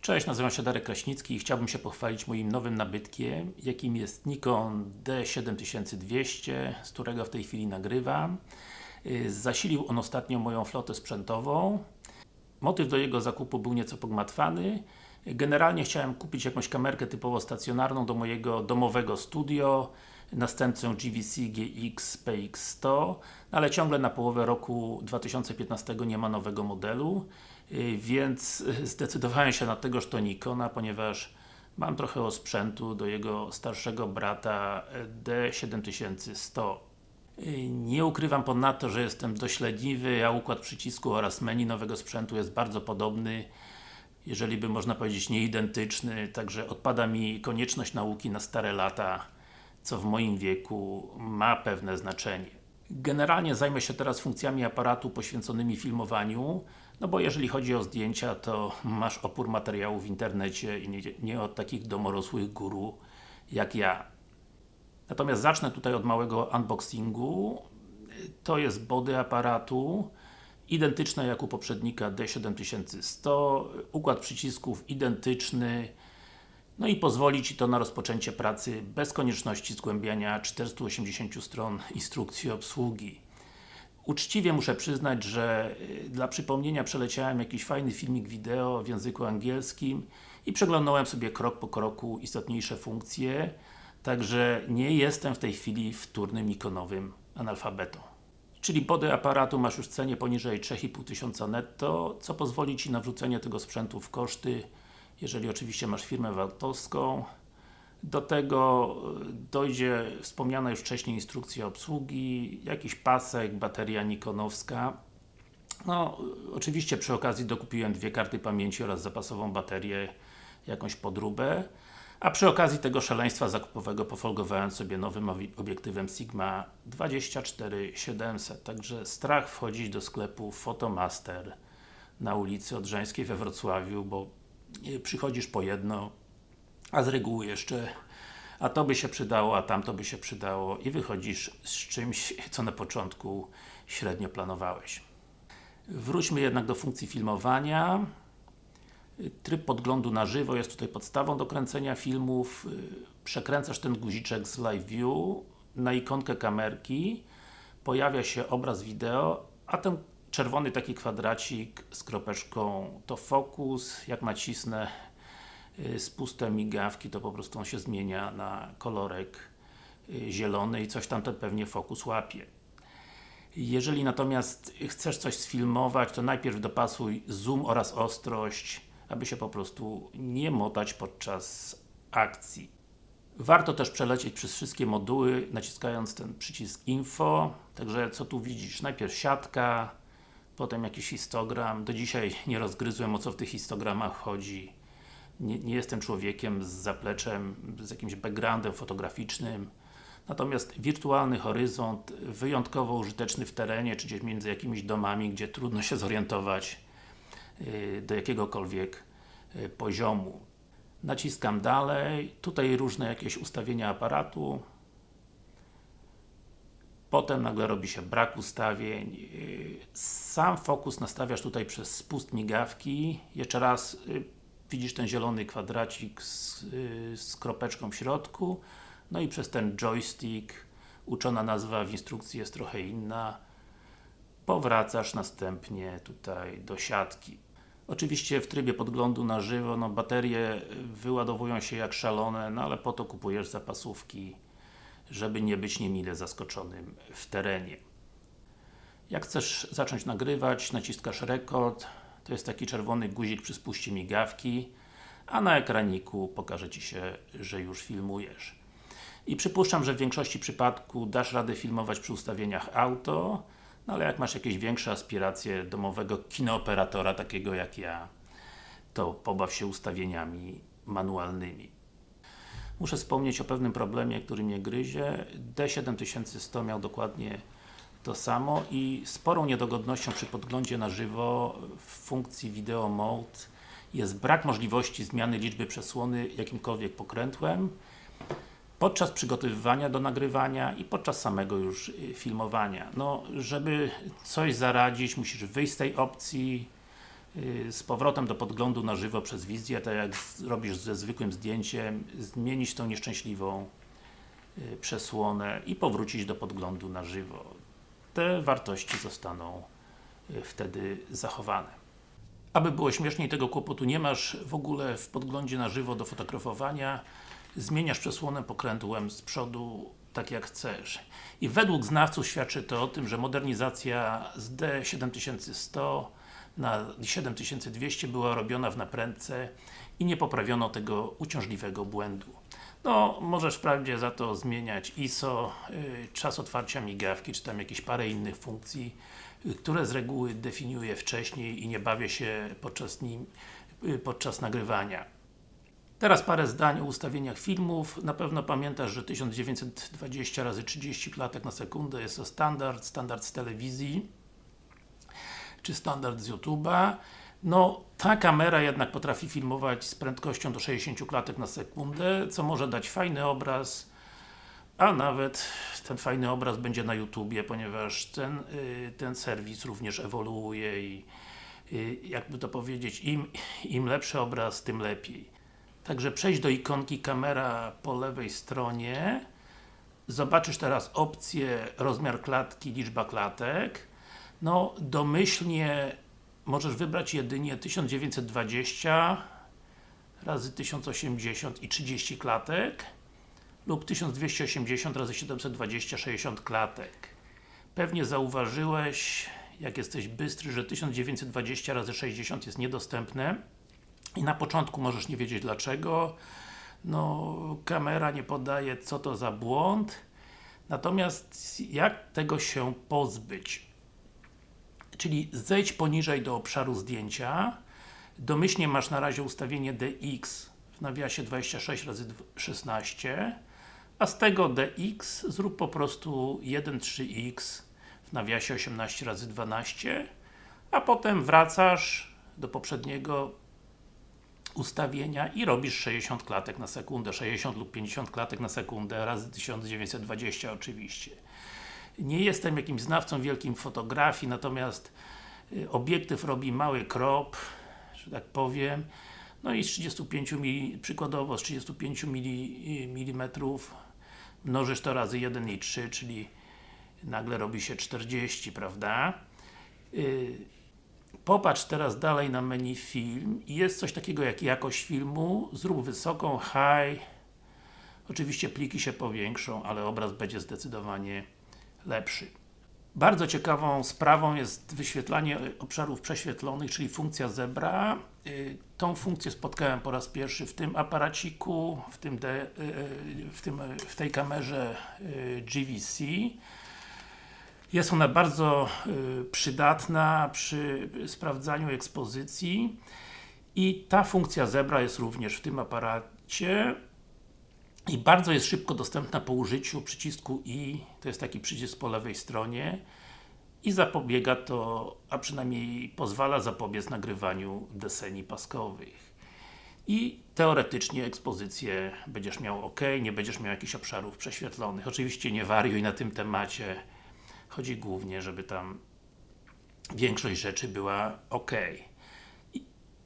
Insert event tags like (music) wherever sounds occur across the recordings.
Cześć, nazywam się Darek Kraśnicki i chciałbym się pochwalić moim nowym nabytkiem, jakim jest Nikon D7200, z którego w tej chwili nagrywam. Y, Zasilił on ostatnio moją flotę sprzętową. Motyw do jego zakupu był nieco pogmatwany. Generalnie chciałem kupić jakąś kamerkę typowo stacjonarną do mojego domowego studio, następcę GVC GX PX100, no ale ciągle na połowę roku 2015 nie ma nowego modelu, więc (laughs) zdecydowałem się na tegoż to Nikona, ponieważ mam trochę osprzętu do jego starszego brata D7100 Yy, nie ukrywam ponadto, że jestem dość leniwy, a układ przycisku oraz menu nowego sprzętu jest bardzo podobny jeżeli by można powiedzieć nieidentyczny, także odpada mi konieczność nauki na stare lata, co w moim wieku ma pewne znaczenie. Generalnie zajmę się teraz funkcjami aparatu poświęconymi filmowaniu, no bo jeżeli chodzi o zdjęcia, to masz opór materiału w internecie i nie, nie od takich domorosłych guru jak ja. Natomiast zacznę tutaj od małego unboxingu. To jest body aparatu, identyczne jak u poprzednika D7100, układ przycisków identyczny, no i pozwoli Ci to na rozpoczęcie pracy bez konieczności zgłębiania 480 stron instrukcji obsługi. Uczciwie muszę przyznać, że y, dla przypomnienia przeleciałem jakiś fajny filmik wideo w języku angielskim i przeglądałem sobie krok po kroku istotniejsze funkcje, także nie jestem w tej chwili wtórnym ikonowym analfabetą. Czyli body aparatu masz już w cenie poniżej 3500 netto, co pozwoli Ci na wrzucenie tego sprzętu w koszty, jeżeli oczywiście masz firmę VAT-owską. Do tego dojdzie wspomniana już wcześniej instrukcja obsługi, jakiś pasek, bateria nikonowska. No, oczywiście przy okazji dokupiłem dwie karty pamięci oraz zapasową baterię, jakąś podróbę. A przy okazji tego szaleństwa zakupowego pofolgowałem sobie nowym obiektywem Sigma 24700. Także strach wchodzić do sklepu Photomaster na ulicy Odrzańskiej we Wrocławiu, bo przychodzisz po jedno, a z reguły jeszcze a to by się przydało, a tamto by się przydało i wychodzisz z czymś, co na początku średnio planowałeś. Wróćmy jednak do funkcji filmowania. Tryb podglądu na żywo jest tutaj podstawą do kręcenia filmów. Przekręcasz ten guziczek z Live View na ikonkę kamerki, pojawia się obraz wideo, a ten czerwony taki kwadracik z kropeczką to fokus, jak nacisnę spuste migawki, to po prostu on się zmienia na kolorek y, zielony i coś tam pewnie fokus łapie. Jeżeli natomiast chcesz coś sfilmować, to najpierw dopasuj zoom oraz ostrość aby się po prostu nie motać podczas akcji. Warto też przelecieć przez wszystkie moduły, naciskając ten przycisk Info. Także co tu widzisz? Najpierw siatka, potem jakiś histogram. Do dzisiaj nie rozgryzłem o co w tych histogramach chodzi. Nie, nie jestem człowiekiem z zapleczem, z jakimś backgroundem fotograficznym. Natomiast wirtualny horyzont, wyjątkowo użyteczny w terenie, czy gdzieś między jakimiś domami, gdzie trudno się zorientować Y, do jakiegokolwiek y, poziomu. Naciskam dalej, tutaj różne jakieś ustawienia aparatu. Potem nagle robi się brak ustawień. Y, sam fokus nastawiasz tutaj przez spust migawki. Jeszcze raz widzisz ten zielony kwadracik z, z kropeczką w środku. No i przez ten joystick, uczona nazwa w instrukcji jest trochę inna, powracasz następnie tutaj do siatki. Oczywiście w trybie podglądu na żywo, no baterie wyładowują się jak szalone, no ale po to kupujesz zapasówki, żeby nie być niemile zaskoczonym w terenie. Jak chcesz zacząć nagrywać, naciskasz rekord, to jest taki czerwony guzik przy spuście migawki, a na ekraniku pokaże Ci się, że już filmujesz. I przypuszczam, że w większości przypadków dasz radę filmować przy ustawieniach auto, no ale jak masz jakieś większe aspiracje domowego kinooperatora, takiego jak ja, to pobaw się ustawieniami manualnymi. Muszę wspomnieć o pewnym problemie, który mnie gryzie. D7100 miał dokładnie to samo i sporą niedogodnością przy podglądzie na żywo w funkcji Video Mode jest brak możliwości zmiany liczby przesłony jakimkolwiek pokrętłem podczas przygotowywania do nagrywania i podczas samego już y, filmowania. No, żeby coś zaradzić, musisz wyjść z tej opcji, y, z powrotem do podglądu na żywo przez wizję, tak jak robisz ze zwykłym zdjęciem, zmienić tą nieszczęśliwą y, przesłonę i powrócić do podglądu na żywo. Te wartości zostaną y, wtedy zachowane. Aby było śmieszniej, tego kłopotu nie masz w ogóle w podglądzie na żywo do fotografowania. Zmieniasz przesłonę pokrętłem z przodu tak jak chcesz. I według znawców świadczy to o tym, że modernizacja z D7100 na 7200 była robiona w naprędce i nie poprawiono tego uciążliwego błędu. No, możesz wprawdzie za to zmieniać ISO, y, czas otwarcia migawki, czy tam jakieś parę innych funkcji, y, które z reguły definiuję wcześniej i nie bawię się podczas, nim, y, podczas nagrywania. Teraz parę zdań o ustawieniach filmów. Na pewno pamiętasz, że 1920 razy 30 klatek na sekundę jest to standard, standard z telewizji czy standard z YouTube'a. No, ta kamera jednak potrafi filmować z prędkością do 60 klatek na sekundę, co może dać fajny obraz, a nawet ten fajny obraz będzie na YouTubie, ponieważ ten, y, ten serwis również ewoluuje i y, jakby to powiedzieć, im, im lepszy obraz, tym lepiej. Także przejdź do ikonki kamera po lewej stronie Zobaczysz teraz opcję rozmiar klatki, liczba klatek No, domyślnie możesz wybrać jedynie 1920 razy 1080 i 30 klatek lub 1280 razy 720 60 klatek. Pewnie zauważyłeś, jak jesteś bystry, że 1920 razy 60 jest niedostępne i na początku możesz nie wiedzieć dlaczego. No, kamera nie podaje co to za błąd. Natomiast jak tego się pozbyć czyli zejdź poniżej do obszaru zdjęcia domyślnie masz na razie ustawienie DX w nawiasie 26 razy 16 a z tego DX zrób po prostu 1.3x w nawiasie 18 razy 12 a potem wracasz do poprzedniego ustawienia i robisz 60 klatek na sekundę, 60 lub 50 klatek na sekundę razy 1920 oczywiście. Nie jestem jakimś znawcą wielkim fotografii, natomiast y, obiektyw robi mały crop, że tak powiem, no i z 35 mm, przykładowo z 35 mm mnożysz to razy 1,3, czyli nagle robi się 40, prawda? Y, Popatrz teraz dalej na menu film. I jest coś takiego jak jakość filmu, zrób wysoką, high. Oczywiście pliki się powiększą, ale obraz będzie zdecydowanie lepszy. Bardzo ciekawą sprawą jest wyświetlanie obszarów prześwietlonych, czyli funkcja zebra. Y, Tą funkcję spotkałem po raz pierwszy w tym aparaciku, w, tym de, y, y, w, tym, w tej kamerze GVC. Jest ona bardzo przydatna przy sprawdzaniu ekspozycji i ta funkcja zebra jest również w tym aparacie i bardzo jest szybko dostępna po użyciu przycisku I, to jest taki przycisk po lewej stronie i zapobiega to, a przynajmniej pozwala zapobiec nagrywaniu deseni paskowych i teoretycznie ekspozycję będziesz miał ok, nie będziesz miał jakichś obszarów prześwietlonych. Oczywiście nie wariuj na tym temacie, chodzi głównie, żeby tam większość rzeczy była ok. I,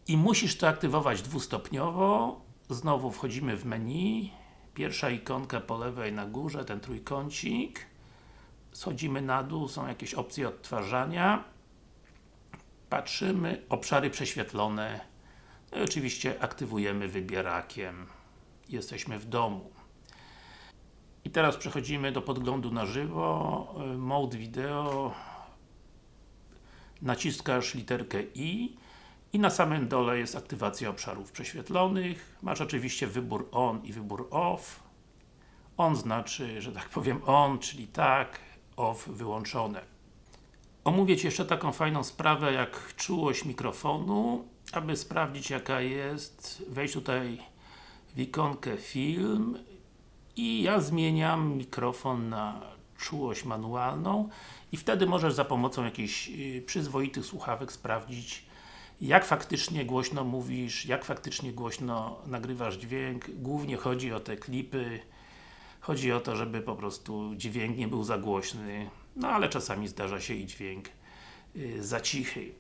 I musisz to aktywować dwustopniowo, znowu wchodzimy w menu, pierwsza ikonka po lewej na górze, ten trójkącik, schodzimy na dół, są jakieś opcje odtwarzania, patrzymy, obszary prześwietlone, no i oczywiście aktywujemy wybierakiem, jesteśmy w domu. I teraz przechodzimy do podglądu na żywo, Mode Video, naciskasz literkę I i na samym dole jest aktywacja obszarów prześwietlonych. Masz oczywiście wybór ON i wybór OFF. ON znaczy, że tak powiem ON, czyli tak, OFF wyłączone. Omówię Ci jeszcze taką fajną sprawę jak czułość mikrofonu. Aby sprawdzić jaka jest, wejdź tutaj w ikonkę film i ja zmieniam mikrofon na czułość manualną i wtedy możesz za pomocą jakichś y, przyzwoitych słuchawek sprawdzić jak faktycznie głośno mówisz, jak faktycznie głośno nagrywasz dźwięk. Głównie chodzi o te klipy, chodzi o to, żeby po prostu dźwięk nie był za głośny, no ale czasami zdarza się i dźwięk y, za cichy.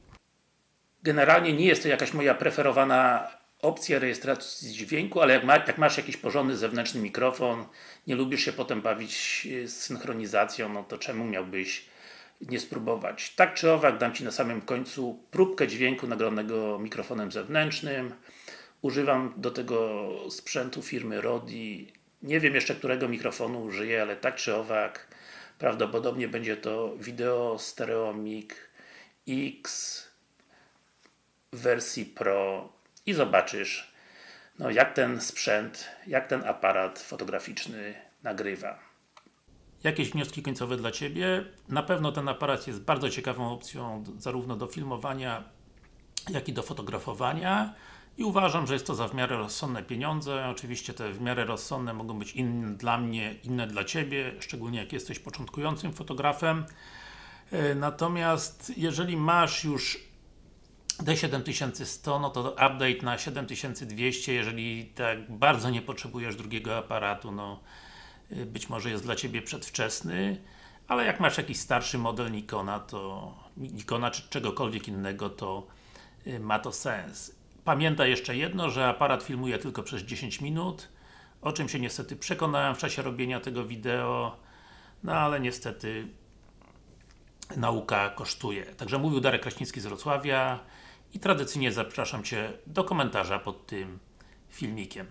Generalnie nie jest to jakaś moja preferowana opcja rejestracji dźwięku, ale jak, ma, jak masz jakiś porządny zewnętrzny mikrofon, nie lubisz się potem bawić e, z synchronizacją, no to czemu miałbyś nie spróbować. Tak czy owak dam Ci na samym końcu próbkę dźwięku nagranego mikrofonem zewnętrznym. Używam do tego sprzętu firmy Rodi. Nie wiem jeszcze którego mikrofonu użyję, ale tak czy owak prawdopodobnie będzie to Video Stereomic X w wersji Pro i zobaczysz no, jak ten sprzęt, jak ten aparat fotograficzny nagrywa. Jakieś wnioski końcowe dla Ciebie? Na pewno ten aparat jest bardzo ciekawą opcją zarówno do filmowania, jak i do fotografowania i uważam, że jest to za w miarę rozsądne pieniądze. Oczywiście te w miarę rozsądne mogą być inne dla mnie, inne dla Ciebie, szczególnie jak jesteś początkującym fotografem. E, Natomiast jeżeli masz już D7100, no to update na 7200, jeżeli tak bardzo nie potrzebujesz drugiego aparatu, no być może jest dla Ciebie przedwczesny, ale jak masz jakiś starszy model Nikona, to Nikona czy czegokolwiek innego, to y, ma to sens. Pamiętaj jeszcze jedno, że aparat filmuje tylko przez 10 minut, o czym się niestety przekonałem w czasie robienia tego wideo, no ale niestety nauka kosztuje. Także mówił Darek Kraśnicki z Wrocławia i tradycyjnie zapraszam Cię do komentarza pod tym filmikiem.